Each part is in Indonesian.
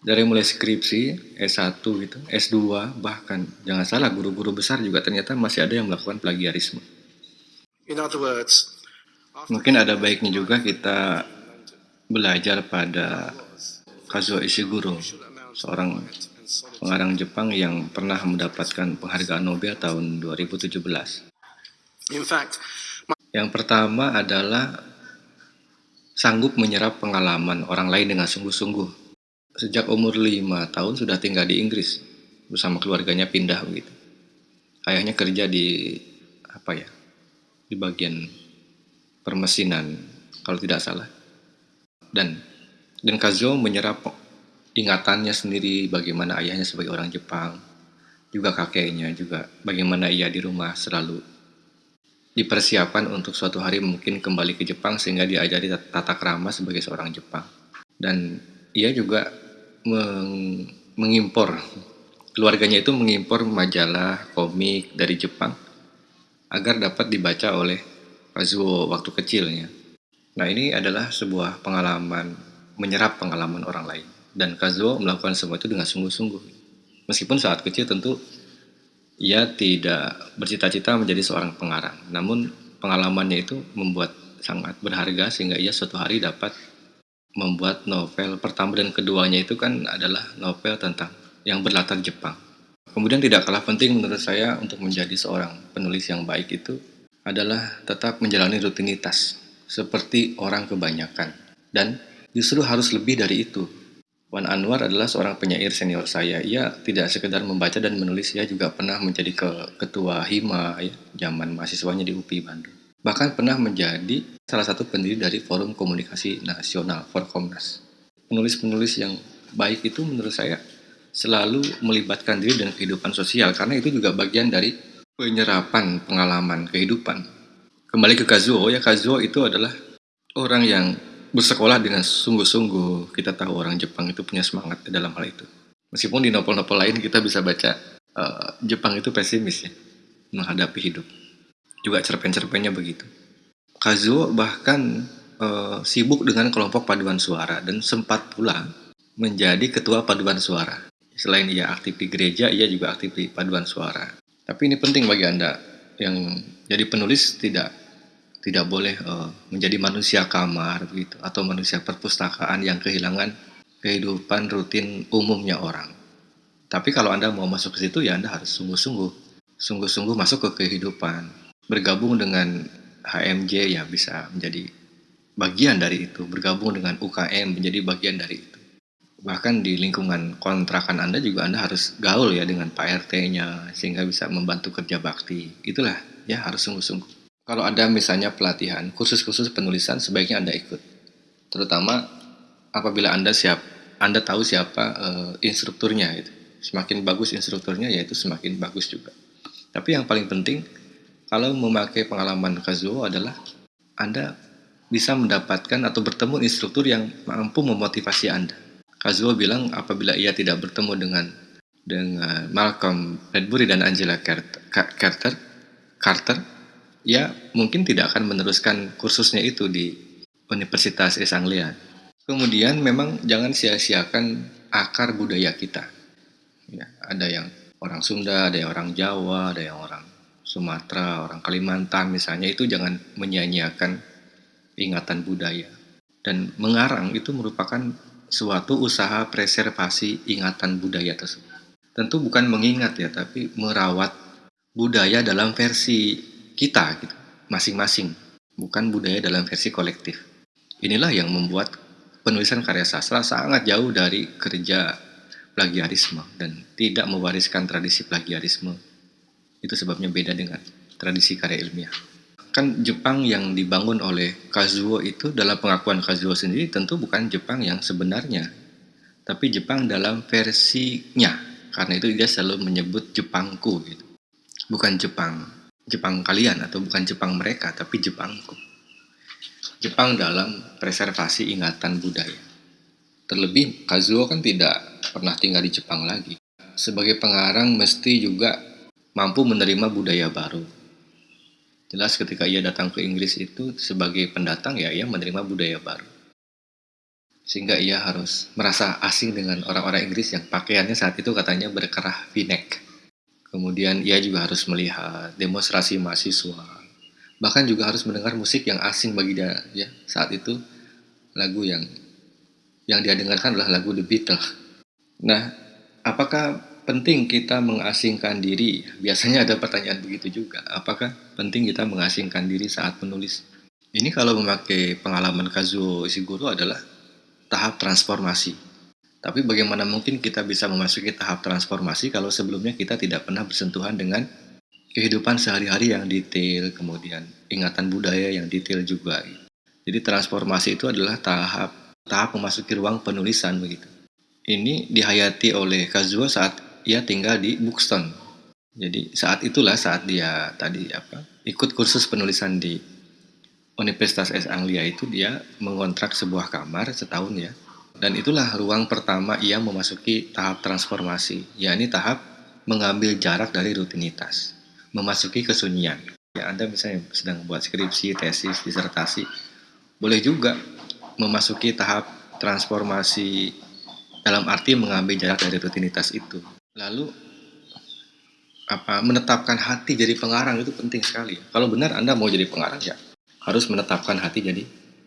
Dari mulai skripsi, S1 gitu, S2, bahkan jangan salah guru-guru besar juga ternyata masih ada yang melakukan plagiarisme. In other words, Mungkin ada baiknya juga kita belajar pada Kazuo Ishiguro, seorang pengarang Jepang yang pernah mendapatkan penghargaan Nobel tahun 2017. in fact, Yang pertama adalah sanggup menyerap pengalaman orang lain dengan sungguh-sungguh. Sejak umur lima tahun sudah tinggal di Inggris bersama keluarganya pindah begitu. Ayahnya kerja di apa ya? Di bagian permesinan kalau tidak salah. Dan dan Kazuo menyerap ingatannya sendiri bagaimana ayahnya sebagai orang Jepang, juga kakeknya juga bagaimana ia di rumah selalu dipersiapkan untuk suatu hari mungkin kembali ke Jepang sehingga diajari tata krama sebagai seorang Jepang. Dan ia juga meng mengimpor keluarganya itu mengimpor majalah komik dari Jepang agar dapat dibaca oleh Kazuo waktu kecilnya. Nah ini adalah sebuah pengalaman menyerap pengalaman orang lain dan Kazuo melakukan semua itu dengan sungguh-sungguh. Meskipun saat kecil tentu ia tidak bercita-cita menjadi seorang pengarang, namun pengalamannya itu membuat sangat berharga sehingga ia suatu hari dapat membuat novel pertama dan keduanya itu kan adalah novel tentang yang berlatar Jepang. Kemudian tidak kalah penting menurut saya untuk menjadi seorang penulis yang baik itu adalah tetap menjalani rutinitas seperti orang kebanyakan dan justru harus lebih dari itu Wan Anwar adalah seorang penyair senior saya. Ia tidak sekedar membaca dan menulis, ia juga pernah menjadi ke ketua Hima ya, zaman mahasiswanya di UPI Bandung. Bahkan pernah menjadi salah satu pendiri dari Forum Komunikasi Nasional Forkomnas. Penulis-penulis yang baik itu menurut saya selalu melibatkan diri dan kehidupan sosial karena itu juga bagian dari penyerapan pengalaman kehidupan. Kembali ke Kazuo ya Kazuo itu adalah orang yang bersekolah dengan sungguh-sungguh. Kita tahu orang Jepang itu punya semangat dalam hal itu. Meskipun di novel-novel lain kita bisa baca uh, Jepang itu pesimis ya menghadapi hidup. Juga cerpen-cerpennya begitu. Kazuo bahkan uh, sibuk dengan kelompok paduan suara dan sempat pula menjadi ketua paduan suara. Selain ia aktif di gereja, ia juga aktif di paduan suara. Tapi ini penting bagi Anda yang jadi penulis tidak tidak boleh uh, menjadi manusia kamar begitu atau manusia perpustakaan yang kehilangan kehidupan rutin umumnya orang. Tapi kalau Anda mau masuk ke situ ya Anda harus sungguh-sungguh, sungguh-sungguh masuk ke kehidupan. Bergabung dengan HMJ ya bisa menjadi bagian dari itu, bergabung dengan UKM menjadi bagian dari itu. Bahkan di lingkungan kontrakan Anda juga Anda harus gaul ya dengan Pak RT-nya sehingga bisa membantu kerja bakti. Itulah ya harus sungguh-sungguh. Kalau ada misalnya pelatihan, khusus-khusus penulisan sebaiknya Anda ikut. Terutama apabila Anda siap, Anda tahu siapa uh, instrukturnya itu. Semakin bagus instrukturnya yaitu semakin bagus juga. Tapi yang paling penting kalau memakai pengalaman Kazuo adalah Anda bisa mendapatkan atau bertemu instruktur yang mampu memotivasi Anda. Kazuo bilang apabila ia tidak bertemu dengan dengan Malcolm Redbury dan Angela Carter, Carter ya mungkin tidak akan meneruskan kursusnya itu di Universitas East Anglia. Kemudian memang jangan sia-siakan akar budaya kita. Ya, ada yang orang Sunda, ada yang orang Jawa, ada yang orang Sumatera, orang Kalimantan misalnya itu jangan menyia-nyiakan ingatan budaya. Dan mengarang itu merupakan suatu usaha preservasi ingatan budaya tersebut. Tentu bukan mengingat ya, tapi merawat budaya dalam versi kita gitu, masing-masing, bukan budaya dalam versi kolektif. Inilah yang membuat penulisan karya sastra sangat jauh dari kerja plagiarisme dan tidak mewariskan tradisi plagiarisme. Itu sebabnya beda dengan tradisi karya ilmiah. Kan Jepang yang dibangun oleh Kazuo itu dalam pengakuan Kazuo sendiri tentu bukan Jepang yang sebenarnya, tapi Jepang dalam versinya. Karena itu dia selalu menyebut Jepangku gitu. Bukan Jepang Jepang kalian atau bukan Jepang mereka tapi Jepangku. Jepang dalam preservasi ingatan budaya. Terlebih Kazuo kan tidak pernah tinggal di Jepang lagi. Sebagai pengarang mesti juga mampu menerima budaya baru. Jelas ketika ia datang ke Inggris itu sebagai pendatang ya ia menerima budaya baru. sehingga ia harus merasa asing dengan orang-orang Inggris yang pakaiannya saat itu katanya berkerah v-neck. Kemudian ia juga harus melihat demonstrasi mahasiswa, bahkan juga harus mendengar musik yang asing bagi dia ya saat itu lagu yang yang dia dengarkan adalah lagu The Beatles. Nah, apakah penting kita mengasingkan diri? Biasanya ada pertanyaan begitu juga. Apakah penting kita mengasingkan diri saat menulis? Ini kalau memakai pengalaman Kazuo Ishiguro adalah tahap transformasi. Tapi bagaimana mungkin kita bisa memasuki tahap transformasi kalau sebelumnya kita tidak pernah bersentuhan dengan kehidupan sehari-hari yang detail, kemudian ingatan budaya yang detail juga. Jadi transformasi itu adalah tahap tahap memasuki ruang penulisan begitu. Ini dihayati oleh Kazuo saat ia tinggal di Buxton. Jadi saat itulah saat dia tadi apa ikut kursus penulisan di Universitas East Anglia itu dia mengontrak sebuah kamar setahun ya. Dan itulah ruang pertama ia memasuki tahap transformasi, yakni tahap mengambil jarak dari rutinitas, memasuki kesunyian. Ya, Anda misalnya sedang buat skripsi, tesis, disertasi, boleh juga memasuki tahap transformasi dalam arti mengambil jarak dari rutinitas itu. Lalu apa menetapkan hati jadi pengarang itu penting sekali. Kalau benar Anda mau jadi pengarang ya harus menetapkan hati jadi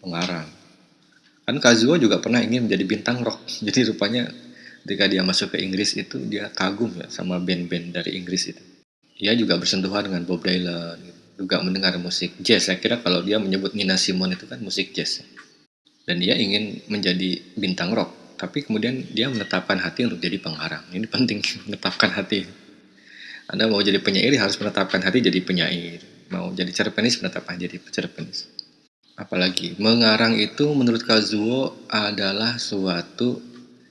pengarang. Kan Kazuo juga pernah ingin menjadi bintang rock. Jadi rupanya ketika dia masuk ke Inggris itu dia kagum ya sama band-band dari Inggris itu. Dia juga bersentuhan dengan Bob Dylan, juga mendengar musik jazz. Saya kira kalau dia menyebut Nina Simone itu kan musik jazz. Ya dan dia ingin menjadi bintang rock tapi kemudian dia menetapkan hati untuk jadi pengarang. Ini penting menetapkan hati. Anda mau jadi penyair harus menetapkan hati jadi penyair. Mau jadi cerpenis menetapkan jadi cerpenis. Apalagi mengarang itu menurut Kazuo adalah suatu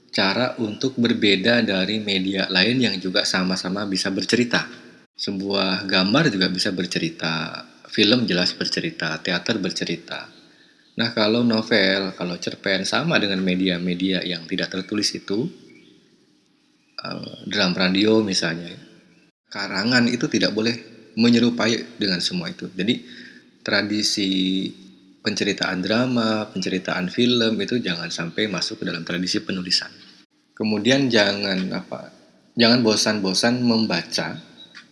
cara untuk berbeda dari media lain yang juga sama-sama bisa bercerita. Sebuah gambar juga bisa bercerita film jelas bercerita teater bercerita Nah, kalau novel, kalau cerpen sama dengan media-media yang tidak tertulis itu, uh, drum radio misalnya, karangan itu tidak boleh menyerupai dengan semua itu. Jadi, tradisi penceritaan drama, penceritaan film itu jangan sampai masuk ke dalam tradisi penulisan. Kemudian jangan apa? Jangan bosan-bosan membaca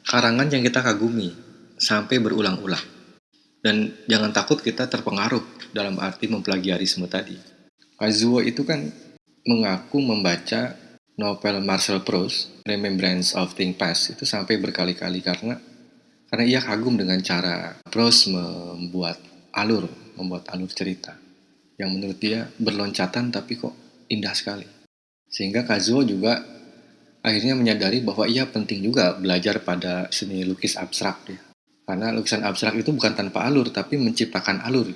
karangan yang kita kagumi sampai berulang-ulang. Dan jangan takut kita terpengaruh dalam arti mempelagiarisme tadi. Kazuo itu kan mengaku membaca novel Marcel Proust, Remembrance of Things Past, itu sampai berkali-kali karena karena ia kagum dengan cara Proust membuat alur, membuat alur cerita yang menurut dia berloncatan tapi kok indah sekali. Sehingga Kazuo juga akhirnya menyadari bahwa ia penting juga belajar pada seni lukis abstrak ya. Karena lukisan abstrak itu bukan tanpa alur, tapi menciptakan alur.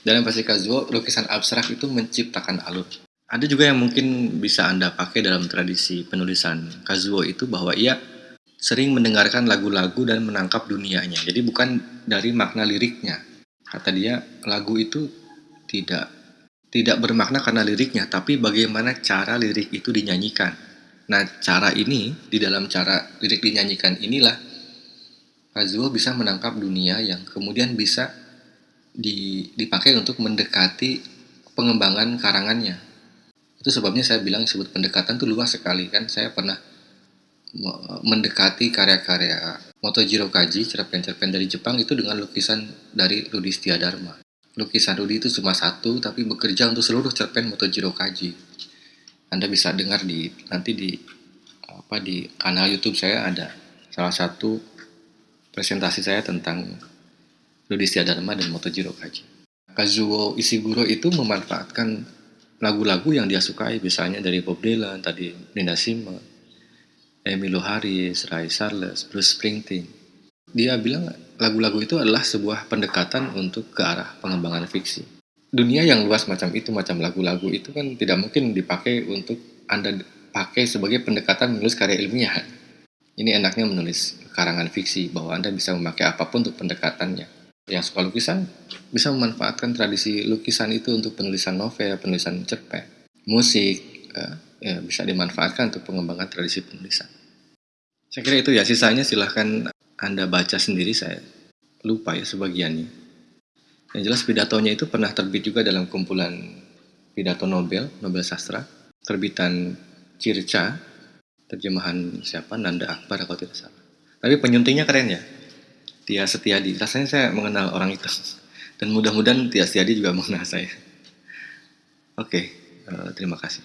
Dalam bahasa Kazuo, lukisan abstrak itu menciptakan alur. Ada juga yang mungkin bisa Anda pakai dalam tradisi penulisan Kazuo itu bahwa ia sering mendengarkan lagu-lagu dan menangkap dunianya. Jadi bukan dari makna liriknya. Kata dia, lagu itu tidak tidak bermakna karena liriknya, tapi bagaimana cara lirik itu dinyanyikan. Nah, cara ini di dalam cara lirik dinyanyikan inilah Kazuo bisa menangkap dunia yang kemudian bisa dipakai untuk mendekati pengembangan karangannya. Itu sebabnya saya bilang disebut pendekatan itu luas sekali kan. Saya pernah mendekati karya-karya Motojiro Kaji, cerpen-cerpen dari Jepang itu dengan lukisan dari Rudi Dharma. Lukisan Rudi itu cuma satu, tapi bekerja untuk seluruh cerpen Motojiro Kaji. Anda bisa dengar di nanti di apa di kanal YouTube saya ada salah satu presentasi saya tentang Rudisya Dharma dan Motojiro Kaji. Kazuo Ishiguro itu memanfaatkan lagu-lagu yang dia sukai, misalnya dari Bob Dylan, tadi Nina Simone, Emilio Harris, Ray Charles, Bruce Springsteen. Dia bilang lagu-lagu itu adalah sebuah pendekatan untuk ke arah pengembangan fiksi. Dunia yang luas macam itu, macam lagu-lagu itu kan tidak mungkin dipakai untuk Anda pakai sebagai pendekatan menulis karya ilmiah. Ini enaknya menulis karangan fiksi bahwa Anda bisa memakai apa pun untuk pendekatannya. Yang suka lukisan bisa memanfaatkan tradisi lukisan itu untuk penulisan novel, penulisan cerpen, musik, ya, ya, bisa dimanfaatkan untuk pengembangan tradisi penulisan. Saya kira itu ya, sisanya silahkan Anda baca sendiri, saya lupa ya sebagiannya. Yang jelas pidatonya itu pernah terbit juga dalam kumpulan pidato Nobel, Nobel Sastra, terbitan Circa, terjemahan siapa Nanda Akbar kalau tidak salah. Tapi penyuntingnya keren ya, Tia Setiadi. Rasanya saya mengenal orang itu. Dan mudah-mudahan Tia Setiadi juga mengenal saya. Oke, uh, terima kasih.